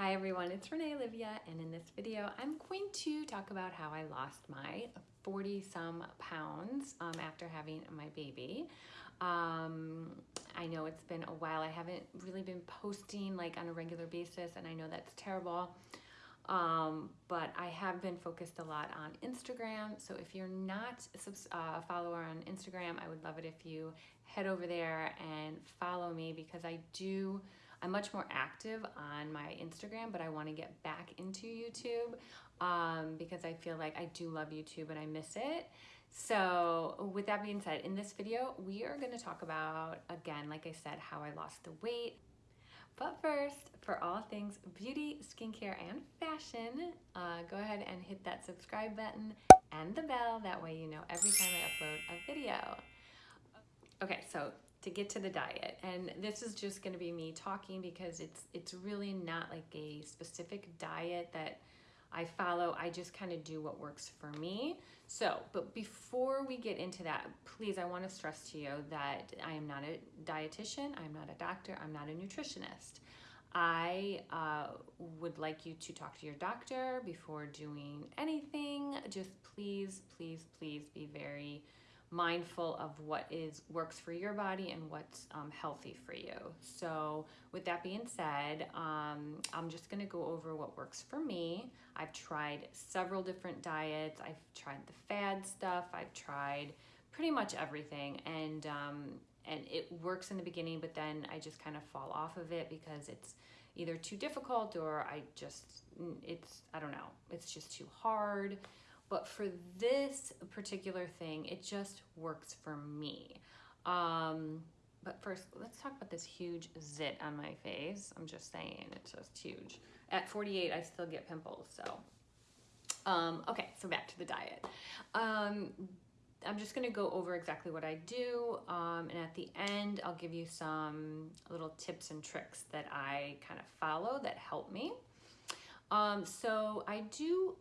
Hi everyone, it's Renee Olivia and in this video I'm going to talk about how I lost my 40 some pounds um, after having my baby. Um, I know it's been a while, I haven't really been posting like on a regular basis and I know that's terrible. Um, but I have been focused a lot on Instagram. So if you're not a uh, follower on Instagram, I would love it if you head over there and follow me because I do I'm much more active on my Instagram, but I want to get back into YouTube um, because I feel like I do love YouTube and I miss it. So with that being said, in this video, we are going to talk about, again, like I said, how I lost the weight. But first, for all things beauty, skincare, and fashion, uh, go ahead and hit that subscribe button and the bell. That way you know every time I upload a video. Okay, so to get to the diet. And this is just going to be me talking because it's it's really not like a specific diet that I follow. I just kind of do what works for me. So but before we get into that please I want to stress to you that I am not a dietitian I'm not a doctor I'm not a nutritionist. I uh, would like you to talk to your doctor before doing anything. Just please please please be very mindful of what is works for your body and what's um, healthy for you. So with that being said, um, I'm just gonna go over what works for me. I've tried several different diets. I've tried the fad stuff. I've tried pretty much everything and um, and it works in the beginning, but then I just kind of fall off of it because it's either too difficult or I just, it's, I don't know, it's just too hard. But for this particular thing, it just works for me. Um, but first, let's talk about this huge zit on my face. I'm just saying, it's just huge. At 48, I still get pimples, so. Um, okay, so back to the diet. Um, I'm just gonna go over exactly what I do, um, and at the end, I'll give you some little tips and tricks that I kind of follow that help me. Um, so I do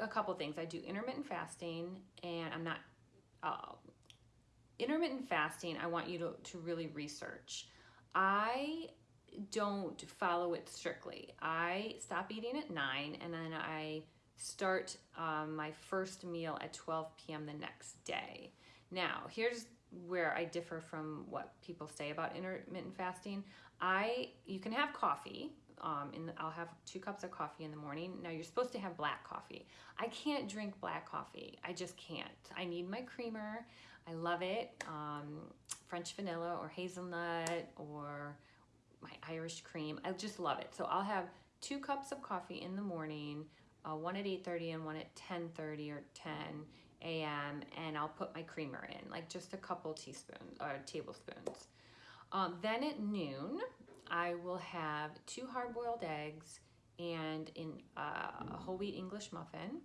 a couple things. I do intermittent fasting and I'm not, uh, intermittent fasting, I want you to, to really research. I don't follow it strictly. I stop eating at 9 and then I start um, my first meal at 12 p.m. the next day. Now, here's where I differ from what people say about intermittent fasting. I you can have coffee, um, and I'll have two cups of coffee in the morning. Now you're supposed to have black coffee. I can't drink black coffee. I just can't. I need my creamer. I love it. Um, French vanilla or hazelnut or my Irish cream. I just love it. So I'll have two cups of coffee in the morning, uh, one at 8.30 and one at 10.30 or 10 a.m. and I'll put my creamer in, like just a couple teaspoons or tablespoons. Um, then at noon, I will have two hard-boiled eggs and in uh, a whole wheat English muffin.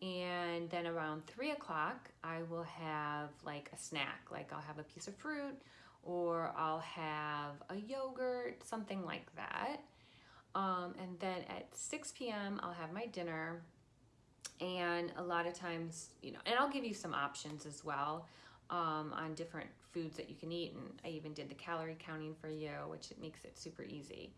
And then around three o'clock, I will have like a snack, like I'll have a piece of fruit or I'll have a yogurt, something like that. Um, and then at 6 p.m., I'll have my dinner. And a lot of times, you know, and I'll give you some options as well um, on different foods that you can eat. And I even did the calorie counting for you, which it makes it super easy.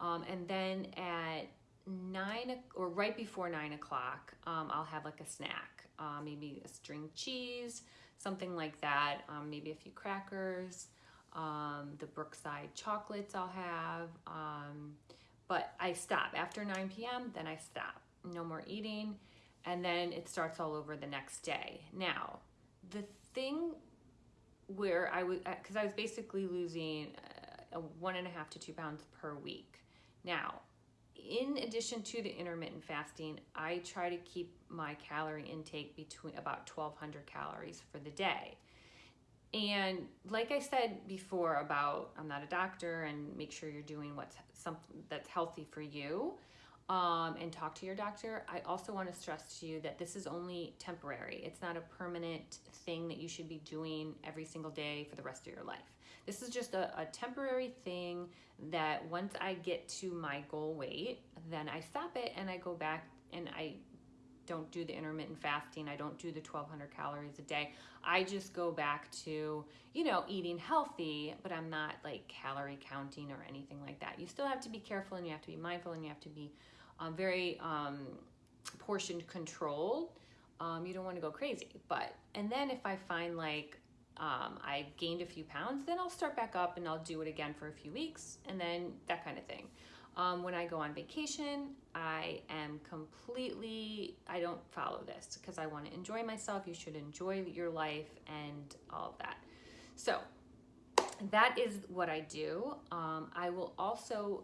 Um, and then at nine or right before nine o'clock, um, I'll have like a snack, uh, maybe a string cheese, something like that. Um, maybe a few crackers, um, the Brookside chocolates I'll have. Um, but I stop after 9 p.m. Then I stop. No more eating. And then it starts all over the next day. Now, the thing where I was, because uh, I was basically losing uh, a one and a half to two pounds per week. Now, in addition to the intermittent fasting, I try to keep my calorie intake between about 1200 calories for the day. And like I said before about I'm not a doctor and make sure you're doing what's something that's healthy for you um, and talk to your doctor. I also want to stress to you that this is only temporary. It's not a permanent thing that you should be doing every single day for the rest of your life. This is just a, a temporary thing that once I get to my goal weight, then I stop it and I go back and I don't do the intermittent fasting. I don't do the 1200 calories a day. I just go back to, you know, eating healthy, but I'm not like calorie counting or anything like that. You still have to be careful and you have to be mindful and you have to be um, very um, portion controlled. Um, you don't want to go crazy. But, and then if I find like um, I gained a few pounds, then I'll start back up and I'll do it again for a few weeks and then that kind of thing. Um, when I go on vacation, I am completely, I don't follow this because I want to enjoy myself. You should enjoy your life and all of that. So that is what I do. Um, I will also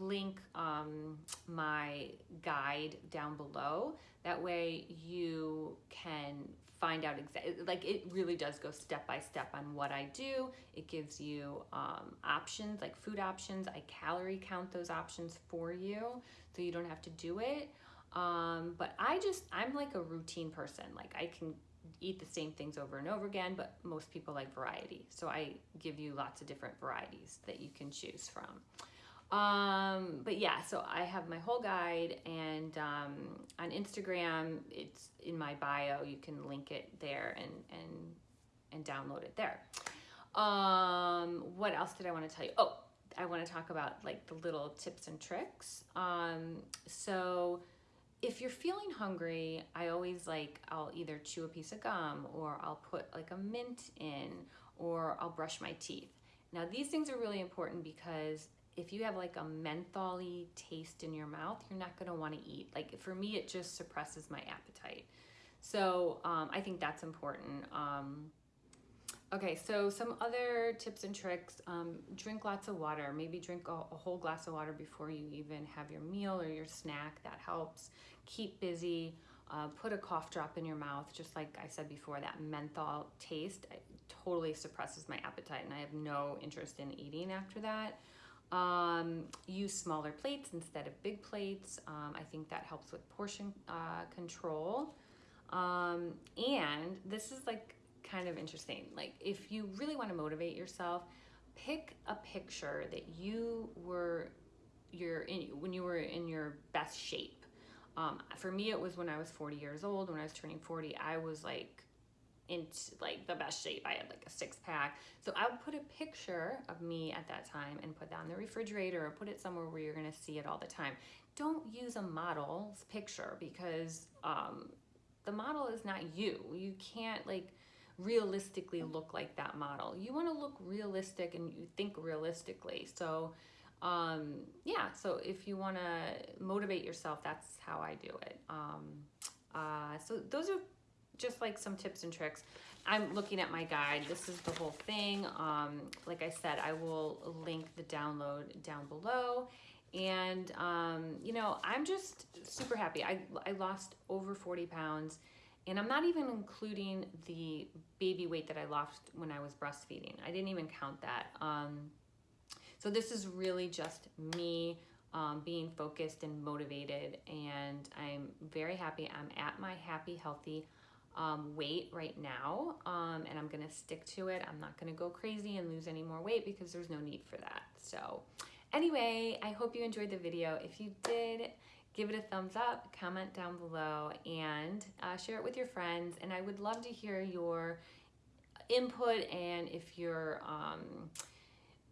link um, my guide down below. That way you can find out exactly, like it really does go step by step on what I do. It gives you um, options, like food options. I calorie count those options for you so you don't have to do it. Um, but I just, I'm like a routine person. Like I can eat the same things over and over again, but most people like variety. So I give you lots of different varieties that you can choose from. Um, but yeah, so I have my whole guide and um, on Instagram, it's in my bio. You can link it there and, and, and download it there. Um, what else did I want to tell you? Oh, I want to talk about like the little tips and tricks. Um, so if you're feeling hungry, I always like, I'll either chew a piece of gum or I'll put like a mint in or I'll brush my teeth. Now these things are really important because if you have like a mentholy taste in your mouth, you're not gonna wanna eat. Like for me, it just suppresses my appetite. So um, I think that's important. Um, okay, so some other tips and tricks, um, drink lots of water. Maybe drink a, a, whole glass of water before you even have your meal or your snack, that helps. Keep busy, uh, put a cough drop in your mouth, just like I said before, that menthol taste totally suppresses my appetite and I have no interest in eating after that. Um, use smaller plates instead of big plates. Um, I think that helps with portion uh, control. Um, and this is like kind of interesting. Like if you really want to motivate yourself, pick a picture that you were you're in when you were in your best shape. Um, for me, it was when I was 40 years old. When I was turning 40, I was like into like the best shape. I had like a six pack. So I would put a picture of me at that time and put that on the refrigerator or put it somewhere where you're gonna see it all the time. Don't use a model's picture because um, the model is not you. You can't like realistically look like that model. You wanna look realistic and you think realistically. So um, yeah, so if you wanna motivate yourself, that's how I do it. Um, uh, so those are just like some tips and tricks. I'm looking at my guide. This is the whole thing. Um, like I said, I will link the download down below. And, um, you know, I'm just super happy. I, I lost over 40 pounds and I'm not even including the baby weight that I lost when I was breastfeeding. I didn't even count that. Um, so this is really just me um, being focused and motivated and I'm very happy. I'm at my happy, healthy um, weight right now um, and I'm gonna stick to it. I'm not gonna go crazy and lose any more weight because there's no need for that. So anyway, I hope you enjoyed the video. If you did, give it a thumbs up, comment down below, and uh, share it with your friends. And I would love to hear your input and if you're um,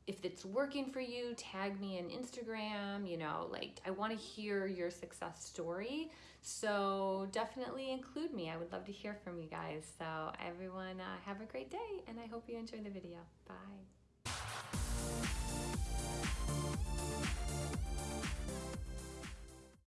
if it's working for you, tag me in Instagram, you know, like I want to hear your success story. So definitely include me. I would love to hear from you guys. So everyone uh, have a great day and I hope you enjoy the video. Bye.